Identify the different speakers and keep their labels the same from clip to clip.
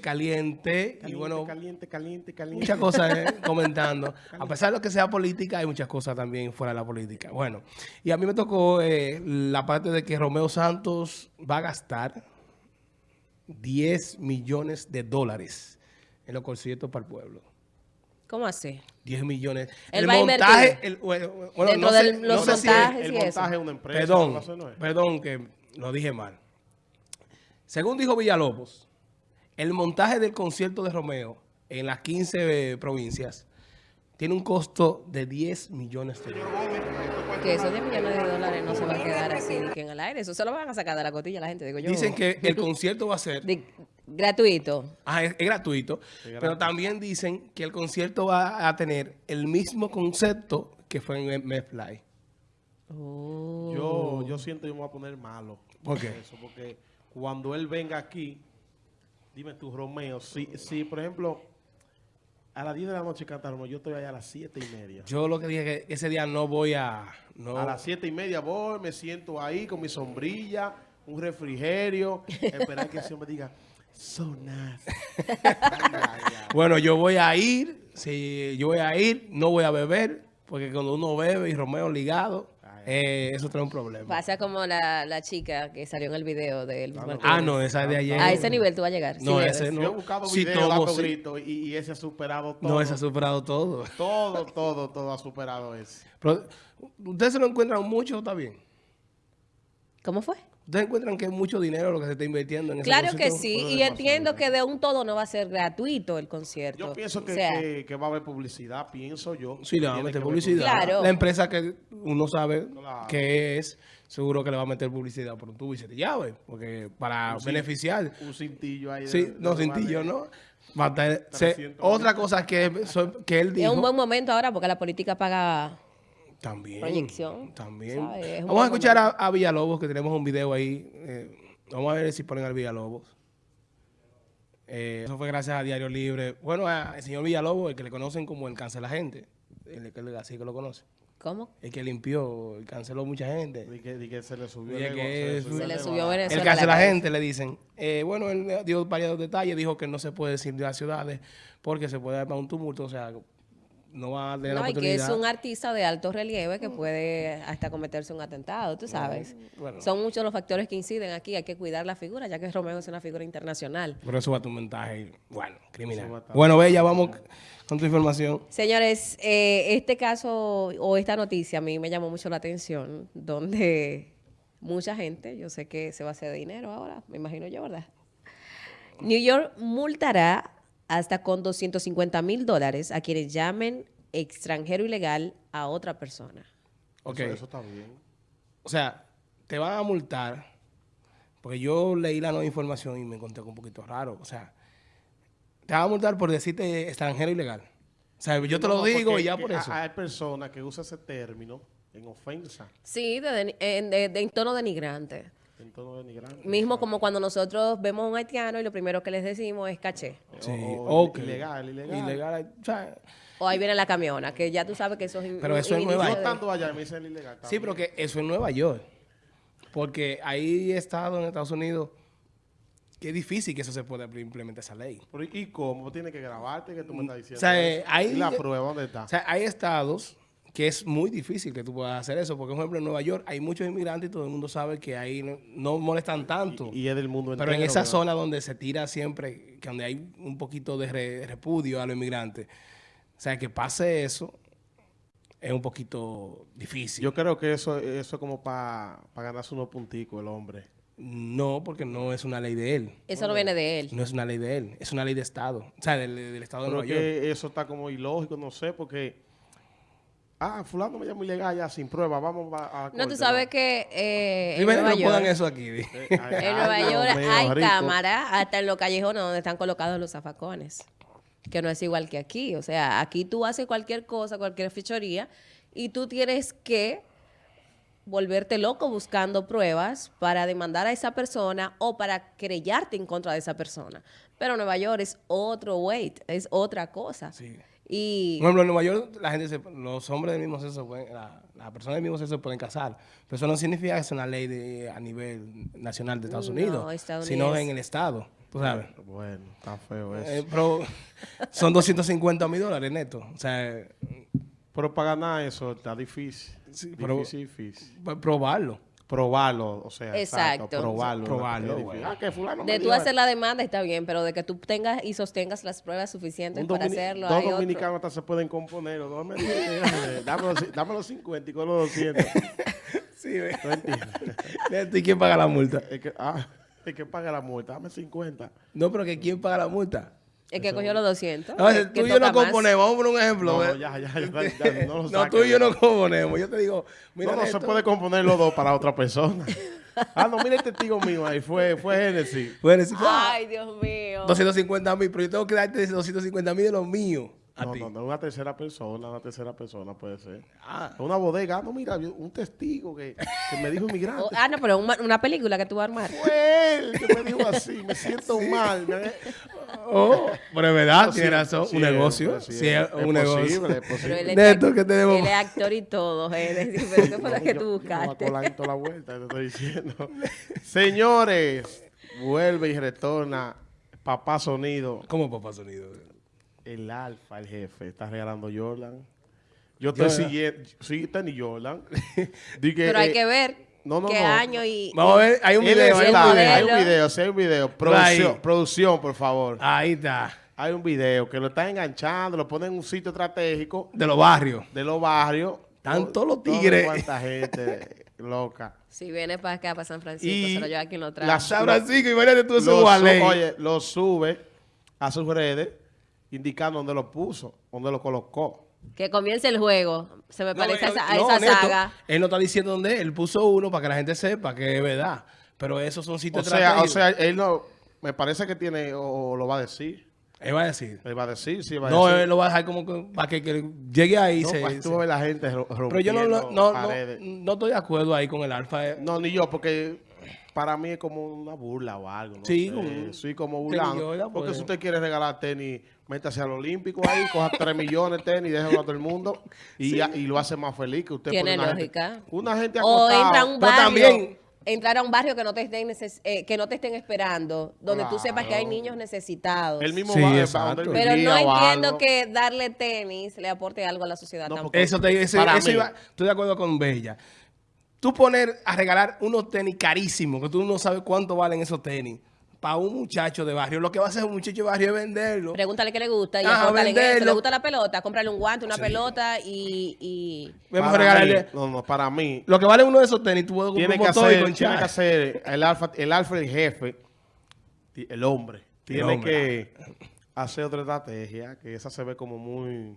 Speaker 1: caliente, y
Speaker 2: Caliente,
Speaker 1: bueno,
Speaker 2: caliente, caliente, caliente.
Speaker 1: muchas cosas eh, comentando. A pesar de lo que sea política, hay muchas cosas también fuera de la política. Bueno, y a mí me tocó eh, la parte de que Romeo Santos va a gastar 10 millones de dólares en los conciertos para el pueblo.
Speaker 3: ¿Cómo así?
Speaker 1: 10 millones. El montaje, el, bueno,
Speaker 3: Dentro
Speaker 1: no sé-
Speaker 3: de
Speaker 1: no
Speaker 3: los
Speaker 1: si-
Speaker 3: montajes
Speaker 2: el
Speaker 3: y eso.
Speaker 2: montaje es una empresa.
Speaker 1: Perdón,
Speaker 2: no sé,
Speaker 1: perdón que lo dije mal. Según dijo Villalobos, el montaje del concierto de Romeo en las 15 eh, provincias tiene un costo de 10 millones de dólares.
Speaker 3: Que esos 10 millones de dólares no se va a quedar que en el aire. Eso se lo van a sacar de la cotilla la gente, digo yo.
Speaker 1: Dicen que el concierto va a ser
Speaker 3: De- gratuito.
Speaker 1: ah, es, es gratuito, pero también dicen que el concierto va a tener el mismo concepto que fue en MetLife.
Speaker 3: Oh.
Speaker 2: Yo, yo siento que me voy a poner malo.
Speaker 1: ¿Por qué?
Speaker 2: Eso, porque cuando él venga aquí, dime tú, Romeo, si, si por ejemplo, a las 10 de la noche canta Romeo, yo estoy allá a las 7 y media.
Speaker 1: Yo lo que dije que ese día no voy a... No,
Speaker 2: A las 7 y media voy, me siento ahí con mi sombrilla, un refrigerio, esperar que hombre diga, so nice. Ay, ay, ay.
Speaker 1: Bueno, yo voy a ir, si yo voy a ir, no voy a beber, porque cuando uno bebe y Romeo ligado, eh, eso trae un problema.
Speaker 3: Pasa como la, la chica que salió en el video de Luis Martínez.
Speaker 1: Ah, no, esa es de ayer.
Speaker 3: A ese nivel tú vas a llegar.
Speaker 1: No,
Speaker 3: si
Speaker 1: ese no.
Speaker 2: Yo he buscado
Speaker 1: Sí,
Speaker 2: videos
Speaker 1: tomo,
Speaker 2: dando
Speaker 1: sí.
Speaker 2: y, y ese ha superado todo.
Speaker 1: No, ese ha superado todo.
Speaker 2: Todo, todo, todo ha superado ese.
Speaker 1: Pero, ¿ustedes se lo encuentran mucho? ¿Está bien?
Speaker 3: ¿Cómo fue?
Speaker 1: ¿Ustedes encuentran que es mucho dinero lo que se está invirtiendo en ese
Speaker 3: Claro que sí, y entiendo que de un todo no va a ser gratuito el concierto.
Speaker 2: Yo pienso que,
Speaker 3: O sea,
Speaker 2: que- que va a haber publicidad, pienso yo.
Speaker 1: Sí, le va a meter publicidad.
Speaker 3: Claro.
Speaker 1: La empresa que uno sabe
Speaker 2: Claro.
Speaker 1: que es, seguro que le va a meter publicidad por un tubo y siete llaves, porque para
Speaker 2: Un
Speaker 1: beneficiar.
Speaker 2: Un cintillo ahí. de-
Speaker 1: Sí,
Speaker 2: de-
Speaker 1: no,
Speaker 2: de-
Speaker 1: cintillo, ¿no? Va a tener- se-
Speaker 2: 300
Speaker 1: otra cosa que, que él
Speaker 3: es
Speaker 1: dijo.
Speaker 3: un buen momento ahora porque la política paga...
Speaker 1: También.
Speaker 3: proyección,
Speaker 1: También. Vamos a escuchar a, a Villalobos, que tenemos un video ahí. eh, vamos a ver si ponen al Villalobos. Eh, eso fue gracias a Diario Libre. Bueno, al señor Villalobos, el que le conocen como el cancela gente. El que así que lo conoce.
Speaker 3: ¿Cómo?
Speaker 1: El que limpió, canceló mucha gente.
Speaker 2: Di que, di que se le subió el
Speaker 1: que
Speaker 3: Se
Speaker 2: el
Speaker 3: le subió
Speaker 2: a-
Speaker 3: Venezuela.
Speaker 1: El
Speaker 3: la
Speaker 1: cancela
Speaker 3: cabeza.
Speaker 1: gente le dicen. Eh, bueno, él dio varios detalles. Dijo que no se puede decir de las ciudades porque se puede dar para un tumulto. O sea, no va a tener la
Speaker 3: No, y que
Speaker 1: oportunidad.
Speaker 3: es un artista de alto relieve que puede hasta cometerse un atentado, tú sabes.
Speaker 1: bueno.
Speaker 3: Son muchos los factores que inciden aquí. Hay que cuidar la figura, ya que Romeo es una figura internacional.
Speaker 1: Pero eso va a tu montaje, bueno, criminal. Bueno, Bella, vamos con tu información.
Speaker 3: Señores, eh, este caso o esta noticia a mí me llamó mucho la atención, donde mucha gente, yo sé que se va a hacer dinero ahora, me imagino yo, ¿verdad? New York multará hasta con 250 mil dólares a quienes llamen extranjero ilegal a otra persona.
Speaker 1: Ok,
Speaker 2: Eso, eso está bien.
Speaker 1: o sea, te van a multar, porque yo leí la nueva información y me encontré con un poquito raro. O sea, te van a multar por decirte extranjero ilegal. O sea, yo te lo digo y ya por eso.
Speaker 2: Hay personas que usan ese término en ofensa,
Speaker 3: Sí, de, en, de- de- en tono denigrante.
Speaker 2: En tono denigrante.
Speaker 3: Mismo como cuando nosotros vemos a un haitiano y lo primero que les decimos es caché.
Speaker 1: Sí,
Speaker 2: o-
Speaker 1: ok.
Speaker 2: ilegal, ilegal.
Speaker 1: Ilegal, o sea,
Speaker 3: O ahí viene la camiona, que ya tú sabes que eso es...
Speaker 1: Pero eso es Nueva York.
Speaker 2: estando allá me dicen ilegal.
Speaker 1: sí, pero que eso en Nueva York. Porque hay estados en Estados Unidos que es difícil que eso se pueda implementar esa ley.
Speaker 2: Pero, ¿Y cómo? Tienes que grabarte que tú me estás diciendo.
Speaker 1: O sea, eh,
Speaker 2: eso?
Speaker 1: ahí-
Speaker 2: ¿Y la prueba dónde está?
Speaker 1: O sea, hay estados que es muy difícil que tú puedas hacer eso. Porque, por ejemplo, en Nueva York hay muchos inmigrantes y todo el mundo sabe que ahí no, no molestan tanto.
Speaker 2: y, y es del mundo entero.
Speaker 1: Pero en esa
Speaker 2: ¿verdad?
Speaker 1: zona donde se tira siempre, que donde hay un poquito de re- repudio a los inmigrantes, o sea, que pase eso es un poquito difícil.
Speaker 2: Yo creo que eso, eso es como para ganarse unos punticos el hombre.
Speaker 1: no, porque no es una ley de él.
Speaker 3: Eso no viene de él.
Speaker 1: No es una ley de él, es una ley de Estado. O sea, del, del Estado de Nueva York.
Speaker 2: que eso está como ilógico, no sé, porque... Ah, fulano me llama ilegal ya sin prueba, vamos a... a
Speaker 3: No, tú sabes que eh, en Nueva
Speaker 1: no pongan
Speaker 3: York,
Speaker 1: eso aquí.
Speaker 2: Eh,
Speaker 3: en
Speaker 2: ay,
Speaker 3: Nueva York
Speaker 2: mío,
Speaker 3: hay
Speaker 2: rico.
Speaker 3: cámaras hasta en los callejones donde están colocados los zafacones, que no es igual que aquí. O sea, aquí tú haces cualquier cosa, cualquier fechoría, y tú tienes que volverte loco buscando pruebas para demandar a esa persona o para querellarte en contra de esa persona. Pero Nueva York es otro weight, es otra cosa.
Speaker 1: Sí.
Speaker 3: Y
Speaker 1: Por ejemplo, en Nueva York, la gente se- los hombres del mismo sexo, pueden- la- las personas del mismo sexo se pueden casar. Pero eso no significa que es una ley de, a nivel nacional de Estados
Speaker 3: No,
Speaker 1: Unidos, sino en el estado. ¿Tú sabes?
Speaker 2: Bueno, está feo eso.
Speaker 1: Eh, pero son 250 mil dólares netos. O sea,
Speaker 2: pero para ganar eso está difícil.
Speaker 1: Sí, pero-
Speaker 2: difícil, difícil.
Speaker 1: pa- probarlo.
Speaker 2: Probarlo, o sea,
Speaker 3: Exacto.
Speaker 2: probarlo.
Speaker 1: Probarlo.
Speaker 2: Ah, que fulano me
Speaker 3: de tú hacer la demanda está bien, pero de que tú tengas y sostengas las pruebas suficientes
Speaker 2: Un
Speaker 3: para hacerlo,
Speaker 2: dos dominicanos hasta se pueden componer. los dos eh, dame, los, dame los 50 y con los 200.
Speaker 1: Sí, ve. ¿Y quién paga la multa?
Speaker 2: Es que, ah, es que paga la multa. Dame 50.
Speaker 1: No, pero que ¿quién paga la multa?
Speaker 3: El que cogió los 200.
Speaker 1: No,
Speaker 3: el
Speaker 1: tú y yo no
Speaker 3: toca más.
Speaker 1: componemos. Vamos a poner un ejemplo.
Speaker 2: No,
Speaker 1: ve.
Speaker 2: ya, ya, ya, ya, no lo
Speaker 1: No, tú y yo no componemos. Yo te digo, mira,
Speaker 2: no, no se puede componer los dos para otra persona. Ah, no, mira el testigo mío ahí. Fue, fue Genesis.
Speaker 1: Decir, ah,
Speaker 3: Ay, Dios mío.
Speaker 1: 250 mil, pero yo tengo que darte 250 mil de los míos
Speaker 2: No,
Speaker 1: ti.
Speaker 2: no, no, una tercera persona, una tercera persona puede ser.
Speaker 1: Ah,
Speaker 2: Una bodega, ah, no, mira, un testigo que, que me dijo inmigrante.
Speaker 3: Oh, ah, no, pero una, una película que tú vas a armar.
Speaker 2: Fue él que me dijo así, me siento mal. me-
Speaker 1: oh, pero es verdad,
Speaker 2: No,
Speaker 1: tiene razón. un negocio.
Speaker 2: sí es,
Speaker 1: un negocio.
Speaker 2: posible, es
Speaker 3: Pero
Speaker 2: posible.
Speaker 3: él es,
Speaker 1: Neto, ¿qué tenemos?
Speaker 3: él es actor y todo. Es decir, pero ¿qué fue lo que
Speaker 2: Yo-
Speaker 3: tú
Speaker 2: yo
Speaker 3: buscaste?
Speaker 2: me voy a colar en toda la vuelta, te estoy diciendo. Señores, vuelve y retorna Papá Sonido.
Speaker 1: ¿Cómo papá sonido?
Speaker 2: El alfa, el jefe, está regalando Jordan. Yo estoy
Speaker 1: Jordan.
Speaker 2: siguiendo, sí, tenis Jordan. Di que,
Speaker 3: Pero hay
Speaker 2: eh,
Speaker 3: que ver
Speaker 2: no, no,
Speaker 3: qué
Speaker 2: no.
Speaker 3: año y...
Speaker 1: Vamos a ver, hay un video. Hay un
Speaker 3: modelo.
Speaker 2: hay
Speaker 1: video.
Speaker 2: un video, sí hay un video. Producción, producción, por favor.
Speaker 1: Ahí está.
Speaker 2: Hay un video que lo está enganchando, lo pone en un sitio estratégico
Speaker 1: De los barrios.
Speaker 2: de los barrios.
Speaker 1: Están todos los tigres.
Speaker 2: cuánta gente loca.
Speaker 3: Si viene para acá, para San Francisco,
Speaker 2: Y
Speaker 3: se lo lleva quien lo trae.
Speaker 2: la-
Speaker 1: San Francisco, imagínate tú ese Gualey.
Speaker 2: oye, lo sube a sus redes indicando dónde lo puso, dónde lo colocó.
Speaker 3: Que comience el juego. Se me
Speaker 1: No,
Speaker 3: parece a esa, a
Speaker 1: no,
Speaker 3: esa
Speaker 1: Neto,
Speaker 3: saga.
Speaker 1: Él no está diciendo dónde es. Él puso uno para que la gente sepa que es verdad. Pero esos son
Speaker 2: O
Speaker 1: sitios
Speaker 2: sea, o
Speaker 1: estratégicos.
Speaker 2: sea, él no, me parece que tiene, o, o lo va a decir.
Speaker 1: Él va a decir.
Speaker 2: Él va a decir, sí, va a
Speaker 1: No,
Speaker 2: decir.
Speaker 1: él lo va a dejar como que, para que, que llegue ahí.
Speaker 2: No,
Speaker 1: se,
Speaker 2: pues, tú
Speaker 1: se-
Speaker 2: ves la gente ro-
Speaker 1: Pero yo no,
Speaker 2: rompiendo
Speaker 1: no, no, no, no estoy de acuerdo ahí con el alfa. eh.
Speaker 2: No, ni yo, porque para mí es como una burla o algo. No
Speaker 1: Sí,
Speaker 2: sé.
Speaker 1: como-
Speaker 2: sí, como burlando. Porque
Speaker 1: pues.
Speaker 2: si usted quiere regalar tenis, métase al Olímpico ahí, coja 3 millones de tenis, déjelo a todo el mundo y, lo hace más feliz que usted.
Speaker 3: Tiene
Speaker 2: una
Speaker 3: lógica.
Speaker 2: Gente, una gente
Speaker 3: O
Speaker 2: acostada.
Speaker 3: entra a un barrio.
Speaker 1: también-
Speaker 3: Entrar a un barrio que no te estén, neces- eh, que no te estén esperando, donde tú sepas que hay
Speaker 2: Claro.
Speaker 3: niños necesitados.
Speaker 2: El mismo
Speaker 1: Sí,
Speaker 2: barrio
Speaker 1: exacto.
Speaker 3: Pero no
Speaker 2: o
Speaker 3: entiendo
Speaker 2: algo.
Speaker 3: que darle tenis le aporte algo a la sociedad
Speaker 2: No,
Speaker 3: tampoco.
Speaker 2: porque-
Speaker 1: Eso te ese-
Speaker 2: Para
Speaker 1: eso
Speaker 2: mí.
Speaker 1: iba- estoy de acuerdo con Bella. Tú poner a regalar unos tenis carísimos, que tú no sabes cuánto valen esos tenis, para un muchacho de barrio, lo que va a hacer un muchacho de barrio es venderlo.
Speaker 3: Pregúntale qué le gusta y
Speaker 1: Ajá, venderlo.
Speaker 3: ¿Le gusta la pelota? Cómprale un guante, una pelota y... y...
Speaker 1: Vamos a
Speaker 2: Para
Speaker 1: regalarle.
Speaker 2: mí, no, no, para mí.
Speaker 1: Lo que vale uno de esos tenis, tú puedes comprar
Speaker 2: Tiene
Speaker 1: un
Speaker 2: que, hacer,
Speaker 1: con
Speaker 2: tiene que hacer el alfa, el alfa, el jefe, el hombre. Tiene
Speaker 1: hombre.
Speaker 2: que hacer otra estrategia, que esa se ve como muy,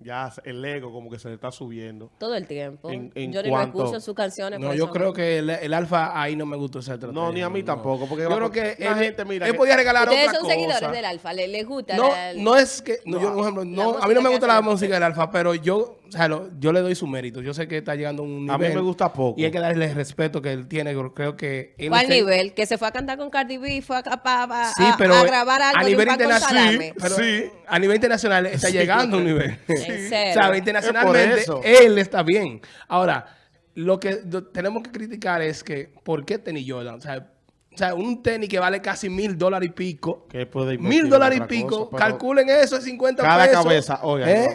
Speaker 2: ya el ego como que se le está subiendo.
Speaker 3: Todo el tiempo.
Speaker 2: En- en
Speaker 3: yo ni
Speaker 2: cuanto-
Speaker 3: escucho sus canciones.
Speaker 1: No, yo
Speaker 3: eso
Speaker 1: creo que el, el alfa ahí no me gustó esa estrategia.
Speaker 2: No, ni a mí tampoco, porque
Speaker 1: yo creo que
Speaker 2: la
Speaker 1: él,
Speaker 2: gente, mira,
Speaker 1: él
Speaker 2: que-
Speaker 1: podía regalar
Speaker 3: Ustedes
Speaker 1: otra
Speaker 3: son
Speaker 1: cosa.
Speaker 3: seguidores del Alfa, ¿les, les gusta?
Speaker 1: No,
Speaker 3: la-
Speaker 1: no es que, no, yo, por ejemplo, no, a mí no me
Speaker 3: que
Speaker 1: gusta la música del alfa, pero yo, o sea, lo- yo le doy su mérito. Yo sé que está llegando a un nivel.
Speaker 2: A mí me gusta poco.
Speaker 1: Y hay que darle el respeto que él tiene. Yo creo que él
Speaker 3: ¿Cuál nivel? Que se fue a cantar con Cardi B y fue a, a- a-
Speaker 1: Sí,
Speaker 3: a-
Speaker 1: pero
Speaker 3: a grabar algo
Speaker 1: a nivel internacional, pero
Speaker 2: Sí.
Speaker 1: a nivel internacional está llegando a un nivel.
Speaker 3: En
Speaker 1: O sea, internacionalmente él está bien. Ahora, lo que tenemos que criticar es que ¿por qué tenis Jordan? O sea, o sea, un tenis que vale casi mil dólares y pico. Mil dólares y pico.
Speaker 2: cosa,
Speaker 1: calculen eso, es 50
Speaker 2: Cada
Speaker 1: pesos.
Speaker 2: cabeza, oiga,
Speaker 1: ¿Eh?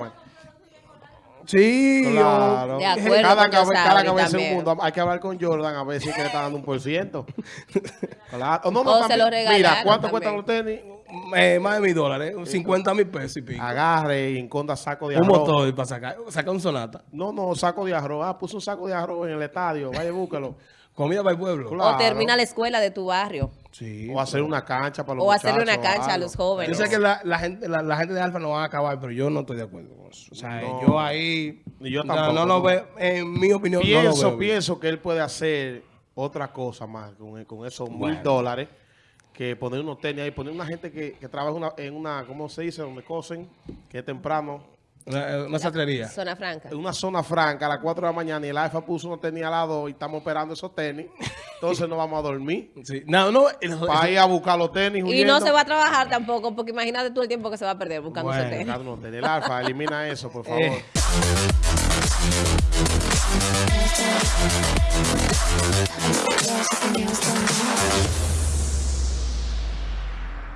Speaker 1: Sí.
Speaker 2: Claro.
Speaker 3: De acuerdo
Speaker 2: cada, cabe- cada cabeza un mundo. Hay que hablar con Jordan a ver si es que le está dando un por ciento. claro. No, no,
Speaker 3: O se
Speaker 2: también.
Speaker 3: lo regalaron
Speaker 2: Mira, ¿cuánto
Speaker 3: también.
Speaker 2: cuestan los tenis?
Speaker 1: Eh, más de mil dólares. 50 mil pesos y pico.
Speaker 2: Agarre y enconda saco de
Speaker 1: un
Speaker 2: arroz.
Speaker 1: motor para sacar, sacar un sonata.
Speaker 2: No, no, saco de arroz. Ah, puso un saco de arroz en el estadio. Vaya, búscalo.
Speaker 1: Comida para el pueblo.
Speaker 2: Claro.
Speaker 3: O termina la escuela de tu barrio.
Speaker 1: Sí.
Speaker 2: O hacer una cancha para los
Speaker 3: O hacerle una cancha a los jóvenes.
Speaker 1: Yo sé que la, la gente, la, la gente de Alfa no va a acabar, pero yo no estoy de acuerdo con eso. O sea,
Speaker 2: No.
Speaker 1: yo ahí.
Speaker 2: Ni yo tampoco,
Speaker 1: No lo veo, en mi opinión, no lo
Speaker 2: Pienso,
Speaker 1: veo.
Speaker 2: pienso que él puede hacer otra cosa más con, con esos
Speaker 1: Bueno.
Speaker 2: mil dólares que poner unos tenis ahí, poner una gente que, que trabaja una- en una, ¿cómo se dice? Donde cosen, que es temprano.
Speaker 1: Una, una sastrería.
Speaker 3: Zona franca.
Speaker 2: una zona franca a las 4 de la mañana y el alfa puso unos tenis al lado y estamos esperando esos tenis. Entonces no vamos a dormir.
Speaker 1: Sí. No, no.
Speaker 2: Para ir a buscar los tenis.
Speaker 3: Y no
Speaker 2: huyendo.
Speaker 3: se va a trabajar tampoco, porque imagínate tú el tiempo que se va a perder buscando
Speaker 1: Bueno,
Speaker 3: ese tenis.
Speaker 2: Buscando unos tenis. El alfa, elimina eso, por favor.
Speaker 1: Eh.